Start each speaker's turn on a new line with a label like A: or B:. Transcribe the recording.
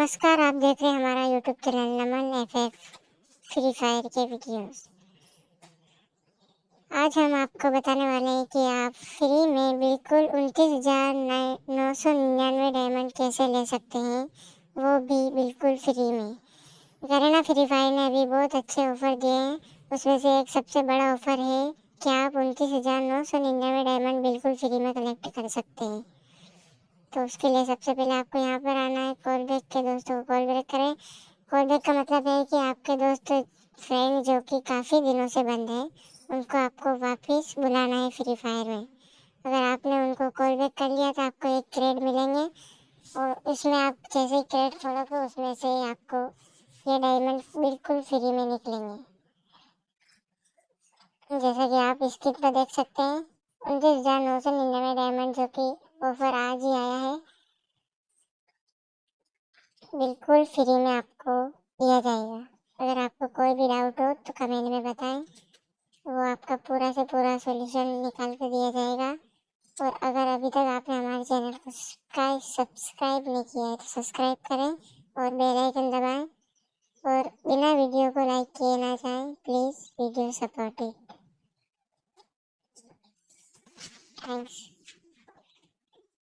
A: नमस्कार, आप देख रहे हैं हमारा YouTube channel Naman F F free fire के वीडियोस आज हम आपको बताने वाले हैं कि आप फ्री में बिल्कुल उनतीस हज़ार नौ सौ निन्यानवे डायमंड कैसे ले सकते हैं, वो भी बिल्कुल फ्री में। करेना फ्री फायर ने अभी बहुत अच्छे ऑफ़र दिए हैं, उसमें से एक सबसे बड़ा ऑफ़र है कि आप उनतीस हज़ार नौ सौ निन्यानवे डायमंड बिल्कुल फ्री में कलेक्ट कर सकते हैं। तो उसके लिए सबसे पहले आपको यहाँ पर आना है कॉल बैक के दोस्तों को कॉल बैक करें। कॉल बैक का मतलब है कि आपके दोस्त फ्रेंड जो कि काफ़ी दिनों से बंद है, उनको आपको वापस बुलाना है फ्री फायर में। अगर आपने उनको कॉल बैक कर लिया तो आपको एक क्रेड मिलेंगे और उसमें आप जैसे ही क्रेड खोलोगे उसमें से ही आपको ये डायमंड बिल्कुल फ्री में निकलेंगे। जैसा कि आप स्क्रीन पर देख सकते हैं, उनतीस हज़ार नौ सौ निन्यानवे डायमंड जो कि ऑफ़र आज ही आया है। बिल्कुल फ्री में आपको दिया जाएगा। अगर आपको कोई भी डाउट हो तो कमेंट में बताएँ। वो आपका पूरा से पूरा सॉल्यूशन निकाल कर दिया जाएगा। और अगर अभी तक आपने हमारे चैनल को सब्सक्राइब नहीं किया है तो सब्सक्राइब करें और बेल आइकन दबाएँ। और बिना वीडियो को लाइक किए ना जाएँ प्लीज़ वीडियो सपोर्टिव थैंक्स